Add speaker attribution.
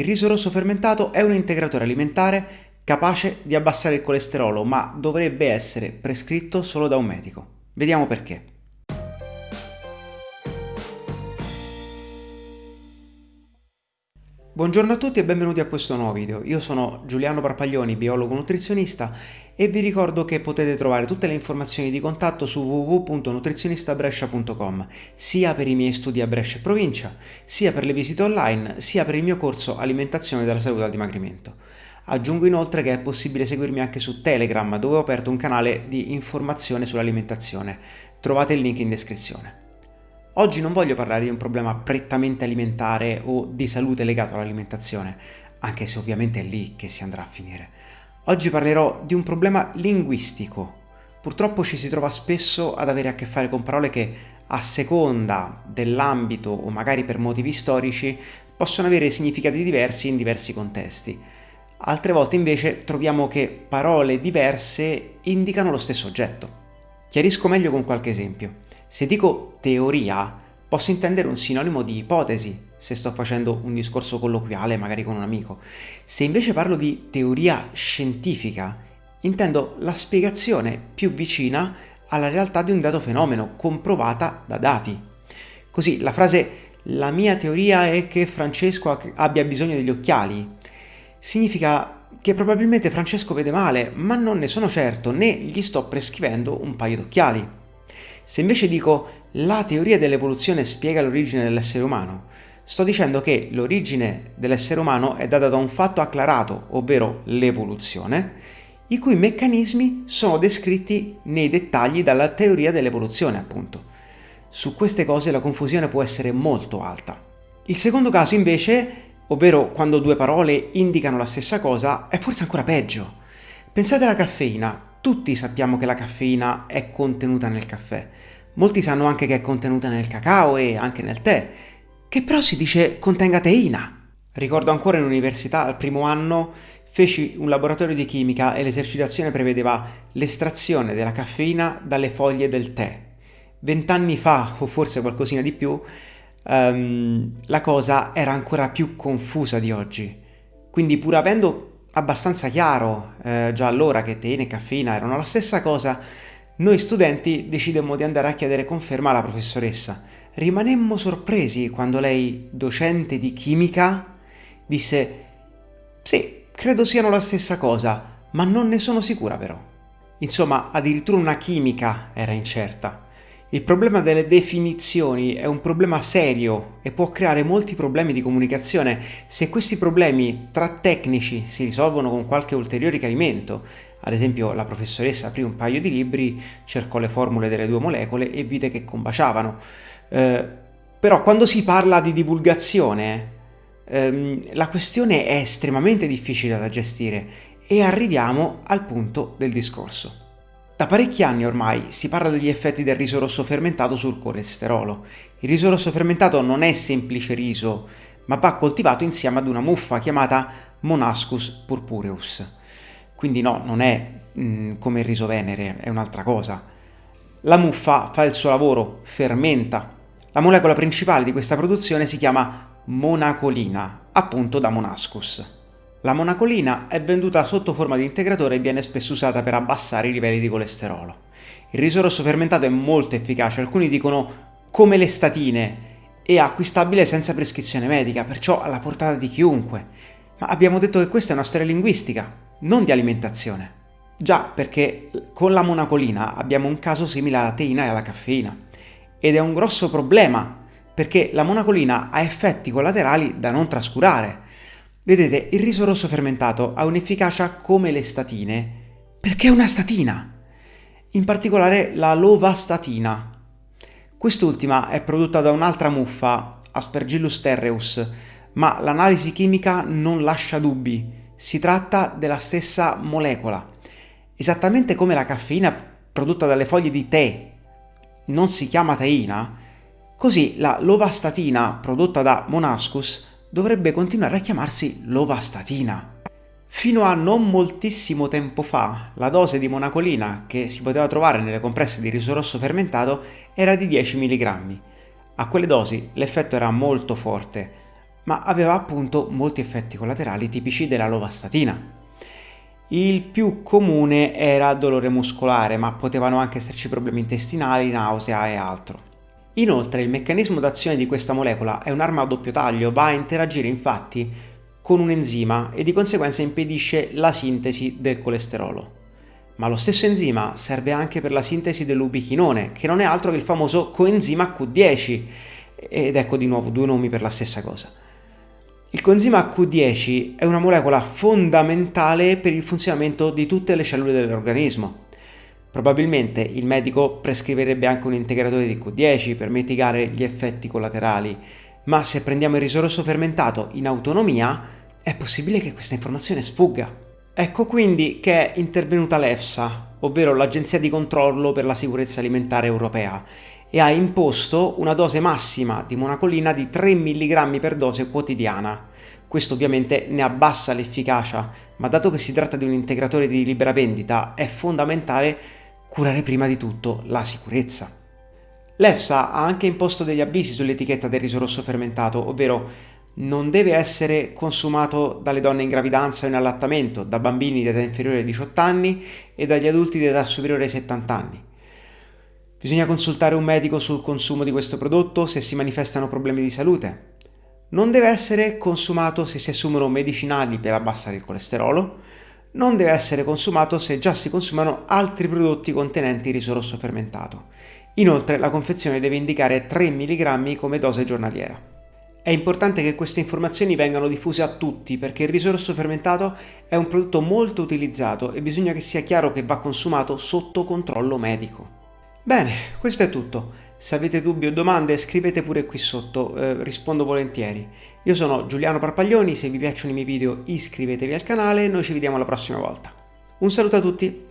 Speaker 1: Il riso rosso fermentato è un integratore alimentare capace di abbassare il colesterolo, ma dovrebbe essere prescritto solo da un medico. Vediamo perché. Buongiorno a tutti e benvenuti a questo nuovo video. Io sono Giuliano Parpaglioni, biologo nutrizionista e vi ricordo che potete trovare tutte le informazioni di contatto su www.nutrizionistabrescia.com sia per i miei studi a Brescia e provincia, sia per le visite online, sia per il mio corso Alimentazione della salute al dimagrimento. Aggiungo inoltre che è possibile seguirmi anche su Telegram dove ho aperto un canale di informazione sull'alimentazione. Trovate il link in descrizione. Oggi non voglio parlare di un problema prettamente alimentare o di salute legato all'alimentazione, anche se ovviamente è lì che si andrà a finire. Oggi parlerò di un problema linguistico. Purtroppo ci si trova spesso ad avere a che fare con parole che a seconda dell'ambito o magari per motivi storici possono avere significati diversi in diversi contesti. Altre volte invece troviamo che parole diverse indicano lo stesso oggetto. Chiarisco meglio con qualche esempio. Se dico teoria, posso intendere un sinonimo di ipotesi, se sto facendo un discorso colloquiale magari con un amico. Se invece parlo di teoria scientifica, intendo la spiegazione più vicina alla realtà di un dato fenomeno, comprovata da dati. Così la frase la mia teoria è che Francesco abbia bisogno degli occhiali significa che probabilmente Francesco vede male, ma non ne sono certo né gli sto prescrivendo un paio d'occhiali. Se invece dico la teoria dell'evoluzione spiega l'origine dell'essere umano, sto dicendo che l'origine dell'essere umano è data da un fatto acclarato, ovvero l'evoluzione, i cui meccanismi sono descritti nei dettagli dalla teoria dell'evoluzione, appunto. Su queste cose la confusione può essere molto alta. Il secondo caso invece, ovvero quando due parole indicano la stessa cosa, è forse ancora peggio. Pensate alla caffeina, tutti sappiamo che la caffeina è contenuta nel caffè. Molti sanno anche che è contenuta nel cacao e anche nel tè, che però si dice contenga teina. Ricordo ancora in università, al primo anno, feci un laboratorio di chimica e l'esercitazione prevedeva l'estrazione della caffeina dalle foglie del tè. Vent'anni fa, o forse qualcosina di più, um, la cosa era ancora più confusa di oggi. Quindi pur avendo abbastanza chiaro eh, già allora che teina e caffeina erano la stessa cosa, noi studenti decidemmo di andare a chiedere conferma alla professoressa. Rimanemmo sorpresi quando lei, docente di chimica, disse «Sì, credo siano la stessa cosa, ma non ne sono sicura però». Insomma, addirittura una chimica era incerta. Il problema delle definizioni è un problema serio e può creare molti problemi di comunicazione se questi problemi tra tecnici si risolvono con qualche ulteriore chiarimento. Ad esempio la professoressa aprì un paio di libri, cercò le formule delle due molecole e vide che combaciavano. Eh, però quando si parla di divulgazione ehm, la questione è estremamente difficile da gestire e arriviamo al punto del discorso. Da parecchi anni ormai si parla degli effetti del riso rosso fermentato sul colesterolo. Il riso rosso fermentato non è semplice riso, ma va coltivato insieme ad una muffa chiamata Monascus purpureus. Quindi no, non è mh, mm, come il riso venere, è un'altra cosa. La muffa fa il suo lavoro, fermenta. La molecola principale di questa produzione si chiama monacolina, appunto da Monascus. La monacolina è venduta sotto forma di integratore e viene spesso usata per abbassare i livelli di colesterolo. Il riso rosso fermentato è molto efficace, alcuni dicono come le statine, e acquistabile senza prescrizione medica, perciò alla portata di chiunque. Ma abbiamo detto che questa è una storia linguistica, non di alimentazione. Già, perché con la monacolina abbiamo un caso simile alla teina e alla caffeina. Ed è un grosso problema, perché la monacolina ha effetti collaterali da non trascurare. Vedete, il riso rosso fermentato ha un'efficacia come le statine, perché è una statina. In particolare la lovastatina. Quest'ultima è prodotta da un'altra muffa, Aspergillus terreus, ma l'analisi chimica non lascia dubbi. Si tratta della stessa molecola. Esattamente come la caffeina prodotta dalle foglie di tè non si chiama teina, così la lovastatina prodotta da Monascus dovrebbe continuare a chiamarsi lovastatina. Fino a non moltissimo tempo fa, la dose di monacolina che si poteva trovare nelle compresse di riso rosso fermentato era di 10 mg. A quelle dosi l'effetto era molto forte, ma aveva appunto molti effetti collaterali tipici della lovastatina. Il più comune era dolore muscolare, ma potevano anche esserci problemi intestinali, nausea e altro. Inoltre il meccanismo d'azione di questa molecola è un'arma a doppio taglio, va a interagire infatti con un enzima e di conseguenza impedisce la sintesi del colesterolo. Ma lo stesso enzima serve anche per la sintesi dell'ubichinone, che non è altro che il famoso coenzima Q10, ed ecco di nuovo due nomi per la stessa cosa. Il coenzima Q10 è una molecola fondamentale per il funzionamento di tutte le cellule dell'organismo. Probabilmente il medico prescriverebbe anche un integratore di Q10 per mitigare gli effetti collaterali, ma se prendiamo il riso rosso fermentato in autonomia, è possibile che questa informazione sfugga. Ecco quindi che è intervenuta l'EFSA, ovvero l'Agenzia di controllo per la sicurezza alimentare europea, e ha imposto una dose massima di monacolina di 3 mg per dose quotidiana. Questo ovviamente ne abbassa l'efficacia, ma dato che si tratta di un integratore di libera vendita, è fondamentale curare prima di tutto la sicurezza. L'EFSA ha anche imposto degli avvisi sull'etichetta del riso rosso fermentato, ovvero non deve essere consumato dalle donne in gravidanza o in allattamento, da bambini di età inferiore ai 18 anni e dagli adulti di età superiore ai 70 anni. Bisogna consultare un medico sul consumo di questo prodotto se si manifestano problemi di salute. Non deve essere consumato se si assumono medicinali per abbassare il colesterolo, non deve essere consumato se già si consumano altri prodotti contenenti riso rosso fermentato. Inoltre la confezione deve indicare 3 mg come dose giornaliera. È importante che queste informazioni vengano diffuse a tutti perché il riso rosso fermentato è un prodotto molto utilizzato e bisogna che sia chiaro che va consumato sotto controllo medico. Bene, questo è tutto. Se avete dubbi o domande scrivete pure qui sotto, eh, rispondo volentieri. Io sono Giuliano Parpaglioni, se vi piacciono i miei video iscrivetevi al canale e noi ci vediamo la prossima volta. Un saluto a tutti!